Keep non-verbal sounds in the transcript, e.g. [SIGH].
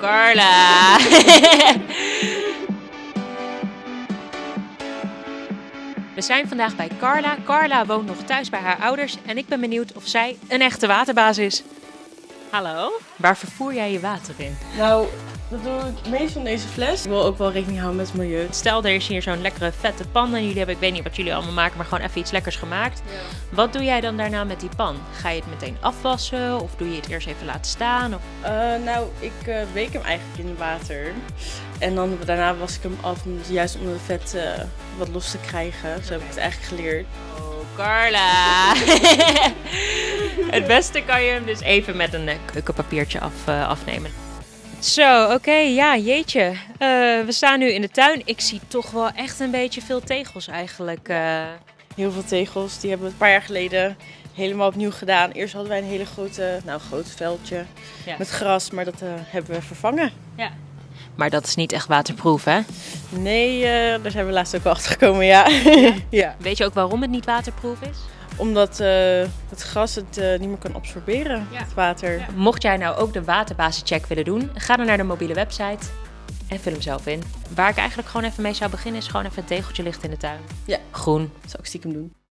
Carla. [LAUGHS] We zijn vandaag bij Carla. Carla woont nog thuis bij haar ouders en ik ben benieuwd of zij een echte waterbaas is. Hallo, waar vervoer jij je water in? Nou, dat doe ik meestal in deze fles. Ik wil ook wel rekening houden met het milieu. Stel, er is hier zo'n lekkere vette pan en jullie hebben, ik weet niet wat jullie allemaal maken, maar gewoon even iets lekkers gemaakt. Wat doe jij dan daarna met die pan? Ga je het meteen afwassen of doe je het eerst even laten staan? Of... Uh, nou, ik uh, week hem eigenlijk in water. En dan daarna was ik hem af om juist onder de vet uh, wat los te krijgen. Zo heb ik het eigenlijk geleerd. Oh, Carla! [LAUGHS] het beste kan je hem dus even met een keukenpapiertje af, afnemen. Zo, oké, okay, ja, jeetje. Uh, we staan nu in de tuin. Ik zie toch wel echt een beetje veel tegels eigenlijk. Uh... Heel veel tegels. Die hebben we een paar jaar geleden helemaal opnieuw gedaan. Eerst hadden wij een hele grote, nou groot veldje ja. met gras, maar dat uh, hebben we vervangen. Ja. Maar dat is niet echt waterproof, hè? Nee, daar zijn we laatst ook wel achter gekomen, ja. ja. [LAUGHS] ja. Weet je ook waarom het niet waterproof is? Omdat uh, het gras het uh, niet meer kan absorberen, ja. het water. Ja. Mocht jij nou ook de waterbasischeck willen doen, ga dan naar de mobiele website en vul hem zelf in. Waar ik eigenlijk gewoon even mee zou beginnen is gewoon even een tegeltje licht in de tuin. Ja. Groen. Dat zou ik stiekem doen.